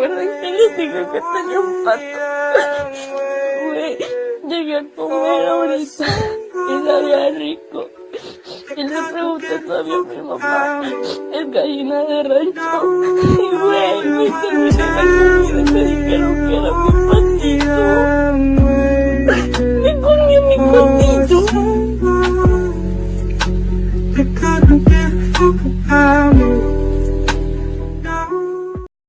acuerdo que les digo que tenía un pato. Güey, llegué a comer ahorita y sabía rico. Y le pregunté todavía a mi mamá, es gallina de rancho. Y güey, me terminé la comida y me dijeron que era mi patito. Me comió mi patito.